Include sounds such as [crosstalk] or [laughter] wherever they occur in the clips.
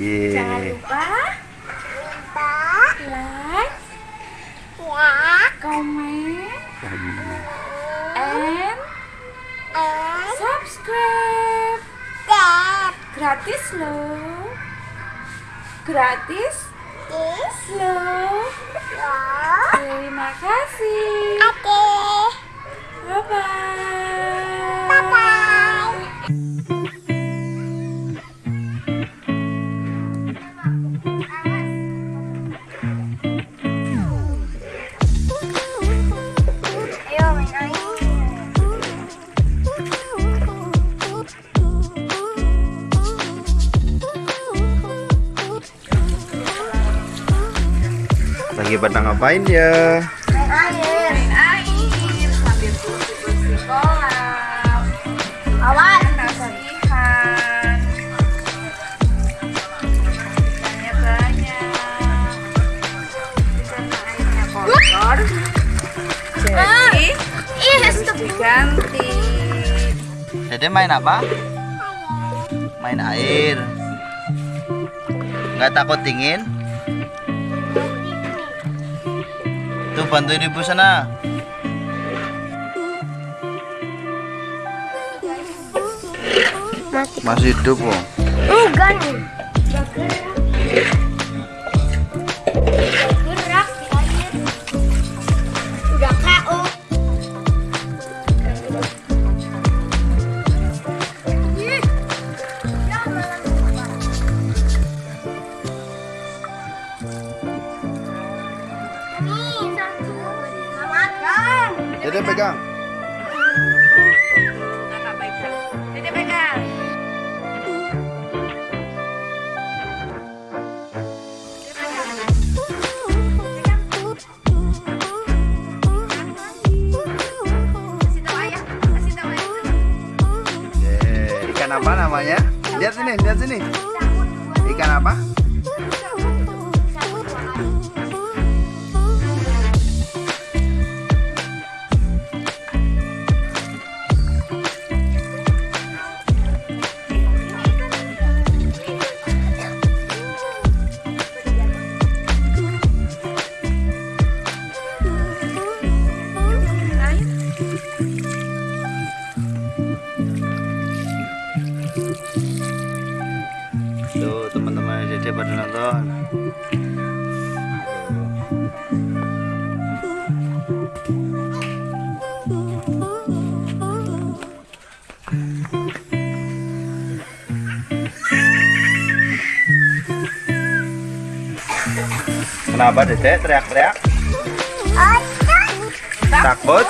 Iya. Jangan lupa like, comment, and subscribe. Gratis loh. Gratis loh. Terima kasih. Bye bye. Lagi pada ngapain ya? Main air sambil kolam. Awas. Kasihan. Ikannya banyak. Di sana airnya kotor. Jadi main apa? Main air. Nggak takut dingin? Bantuin ibu sana. Masih hidup kok. Enggak nih. Ikan Kenapa Dede teriak-teriak? Takut?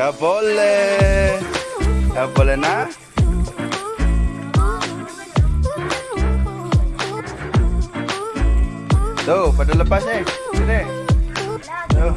Gak boleh. Gak boleh nah. Tuh, pada lepas nih. Sini. Tuh.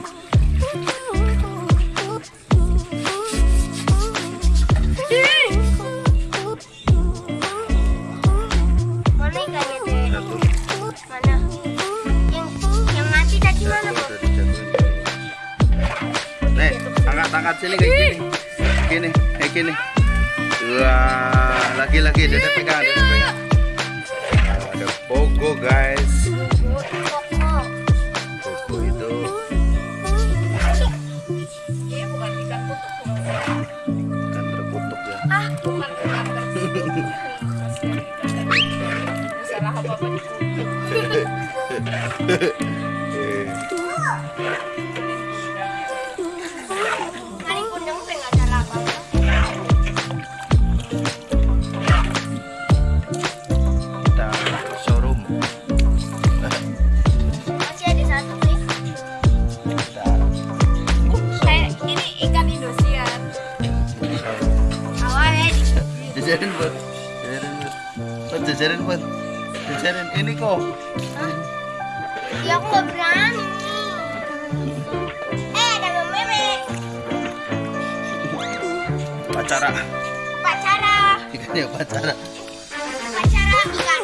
sini kayak gini. Gini, kayak gini. Wah, lagi lagi dede pegang, dede bud jajarin bud, jajarin ini kok. Ya aku nggak berani. Eh ada meme Pacara, pacara ikannya pacara. pacara ikan.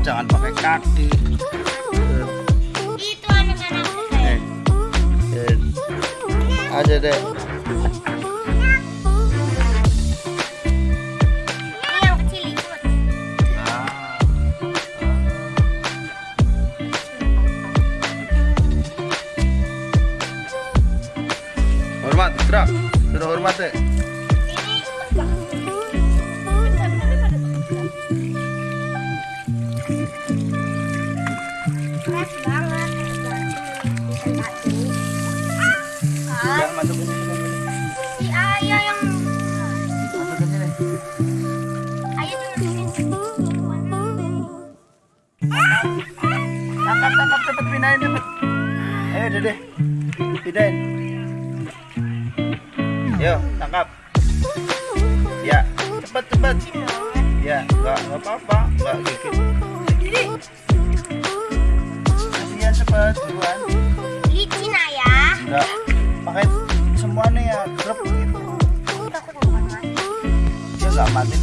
Jangan pakai kaki. Itu anak-anak Eh, eh, aja deh. Ini, masukin ini. si ayah yang Masukin sini. ayah tuh nurunin. Tangkap, tangkap, cepet pindahin cepet. Ayo dede, pindahin. Yo, tangkap. Ya, cepet cepet. Ya, nggak nggak apa-apa, nggak gigit. Kasihan cepet, duluan. Licin ayah. Enggak, pakai semuanya ya, grup gitu. Aku takut mati. Dia nggak mati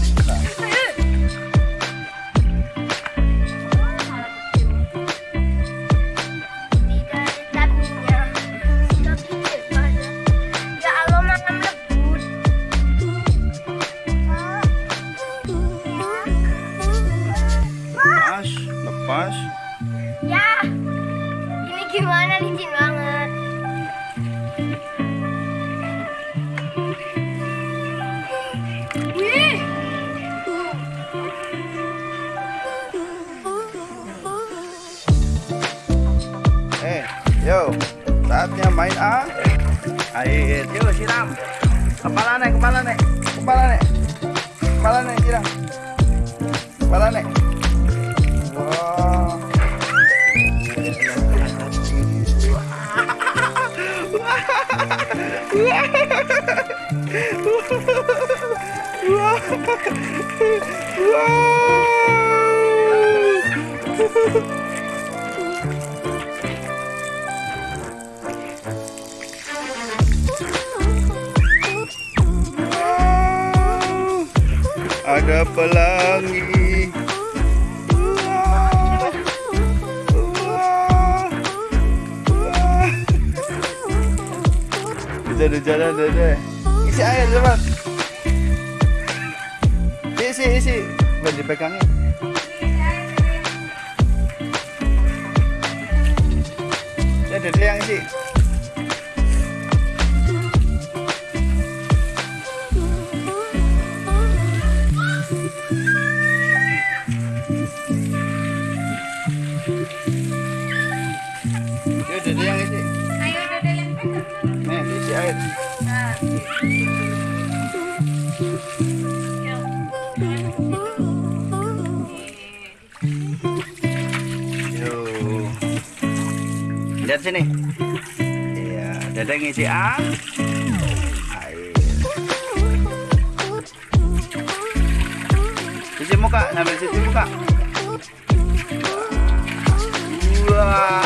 Kepala nih, kepala nih, kepala nih, kepala nih siram. Kepala nih. Wah. [laughs] Wow, ada pelangi. Wah, wah. Hujan-hujanan dede. Isi air cepat. Isi isi. Biar dipegangin. Dede yang isi. Yo. Lihat sini. Iya. Dede ngisi A. Air. Cuci muka, sambil cuci muka. Wah.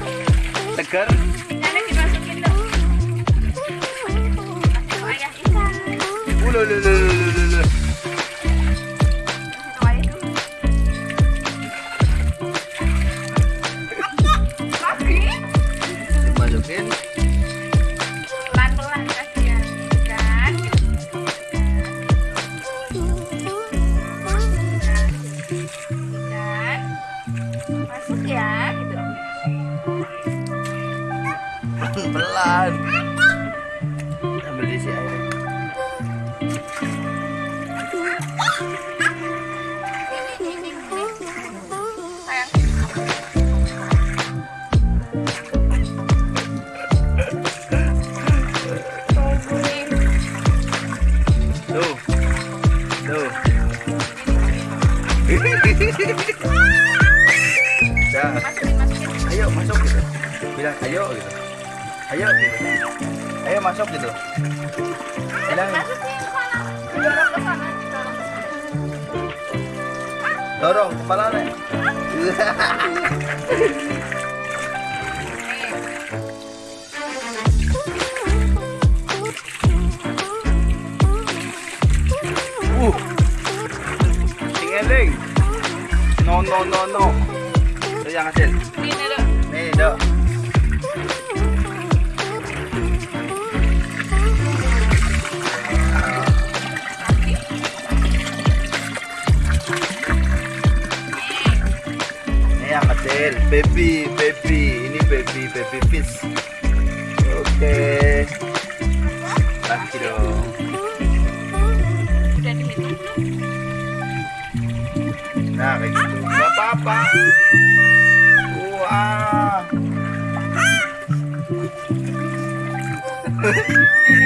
[laughs] Segar. Lulululululul. Masuk gitu. Bilang. Dorong kepala nih. [laughs] Uh. Sing eling. No no no no. Itu yang hasil. Ini dok. Ini yang kecil, baby, baby. Ini baby, baby fish. Oke. Lagi dong. Udah? Nah, kayak gitu. Gak apa-apa. Wah. [laughs]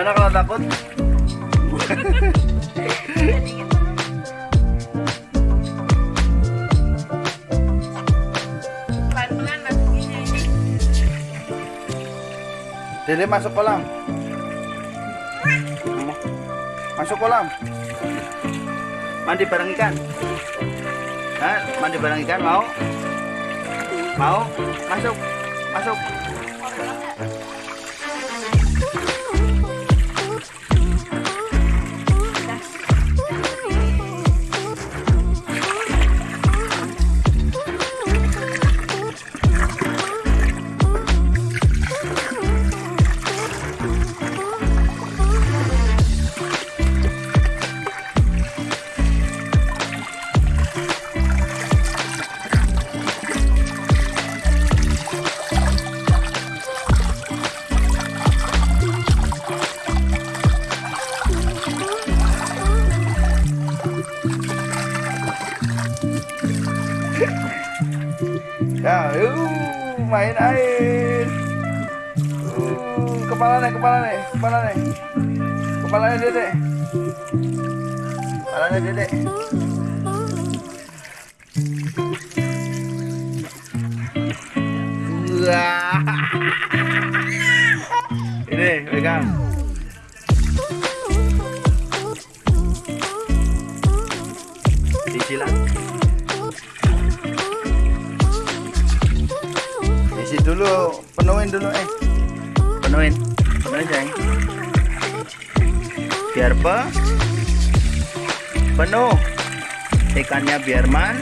gimana kalau takut? Dede masuk kolam. Masuk kolam. Mandi bareng ikan. Hah? Mandi bareng ikan mau? Mau? Masuk. Masuk. Main air. Uh, kepala nih, kepala nih, kepala nih. Kepalanya dede. Kepalanya dede. Wah. [laughs] Ini pegang. Dulu, penuhin dulu eh. Penuhin. Penuhin sayang. Biar pe penuh. Ikannya biar man.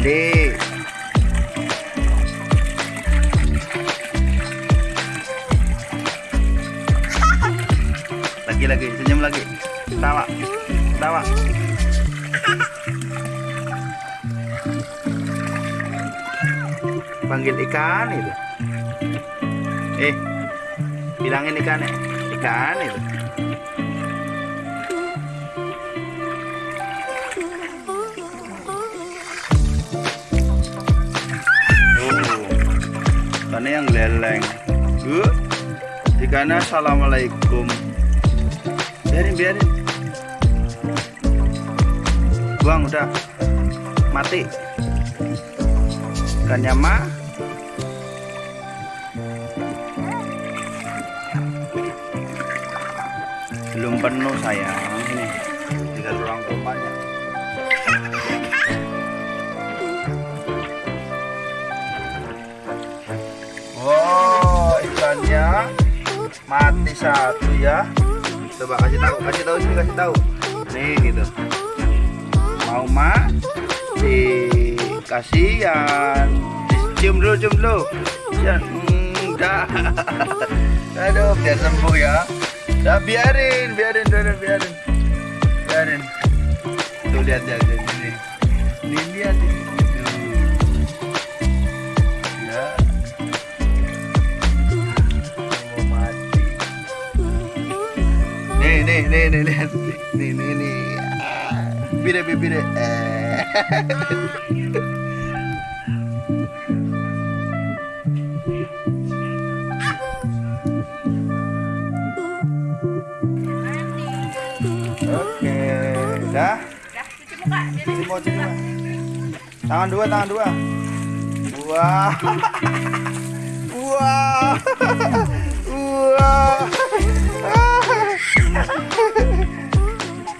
Di. Lagi lagi senyum lagi. Tawa. Tawa. Panggil ikan itu. Eh bilangin ikan ya ikan itu. Oh ikannya yang leleng. Uh ikannya assalamualaikum. Biarin biarin. Buang udah. Mati. Ikannya mah belum penuh sayang. Ini tinggal ruang tumpahnya oh ikannya mati satu ya. Coba kasih tahu kasih tahu sini kasih tahu. Nih gitu. Mau mah dikasihan cium dulu cium dulu. Ya enggak. [laughs] Aduh biar sembuh ya Udah biarin, biarin, biarin, biarin. Biarin. Tuh lihat lihat lihat ini. Ini lihat ini. Ya. Mati. Nih, nih, nih, nih, lihat. Nih, nih, nih. Ah. Bibirnya, bibirnya. Eh. Tangan dua, tangan dua. Wah. Wah. Wah.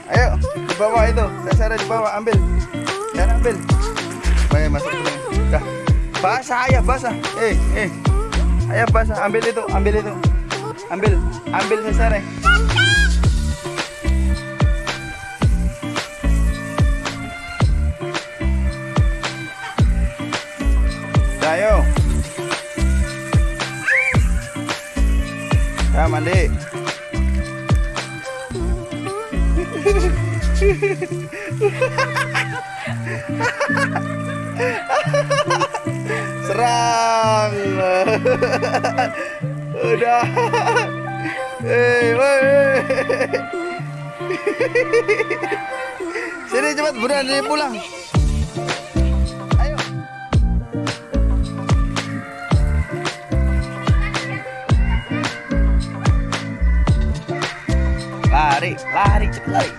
Ayo, di bawah itu. Saya di bawah, ambil. Saya ambil. Baik, masuk dulu. Dah. Basah ayah, basah. Eh, eh. Ayah basah, ambil itu, ambil itu. Ambil, ambil sesare. Mandi. [laughs] Serang. [laughs] Udah. Hei, woi. [laughs] Sini cepat buruan pulang. Lari, lari, cepet lari.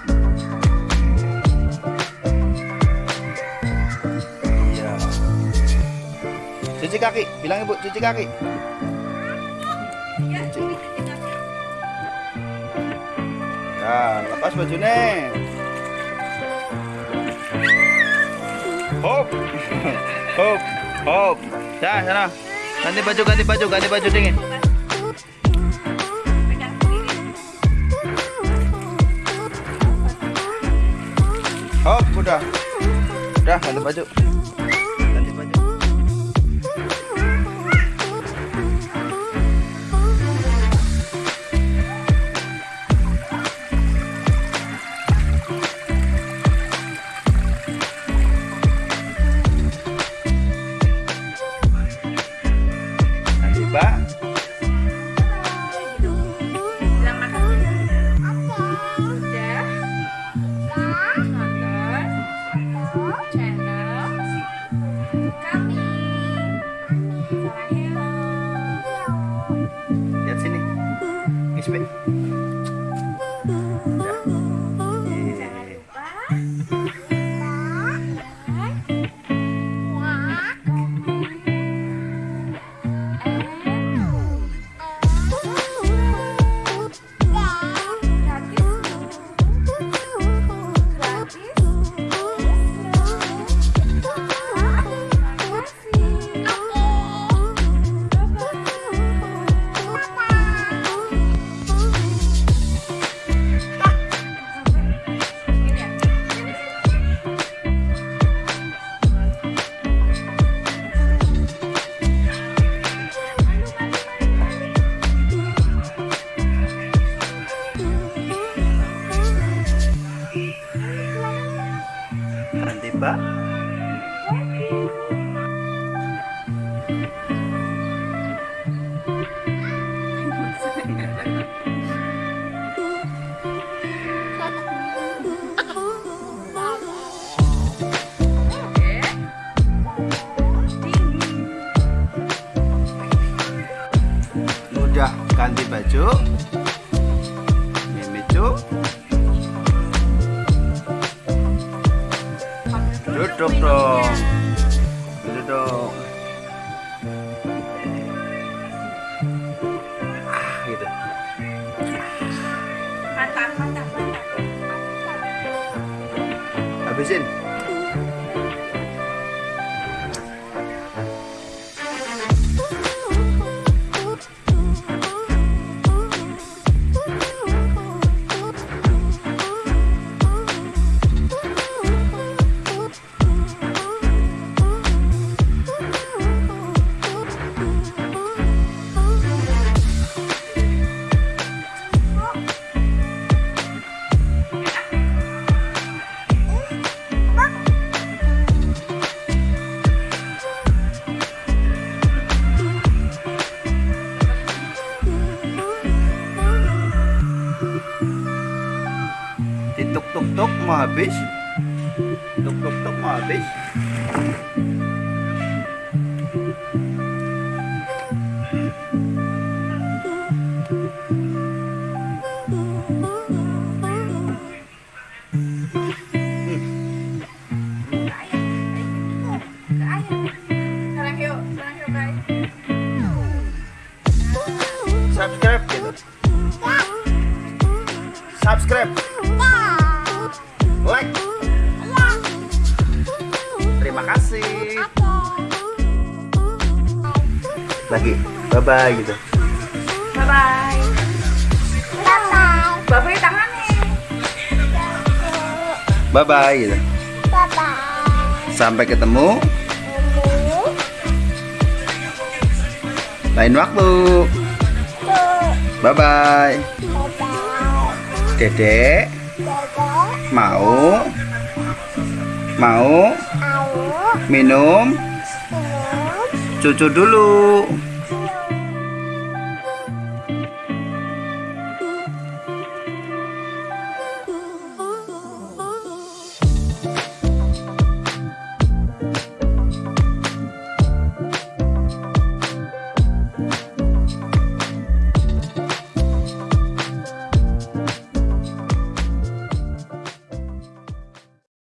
Iya. Cuci kaki, bilang ibu cuci kaki. Ya, lepas bajunya. Hop, [laughs] hop, hop. Ya, sana. Ganti baju, ganti baju, ganti baju dingin. Hop, udah. Udah, ganti baju. Ha [laughs] ha! Rantiba vision. Tuk tuk tuk mau Bye bye gitu. Bye bye. Bapak tangannya. Bye bye gitu. Sampai ketemu lain waktu. Bye bye. Dedek mau mau minum cucu dulu.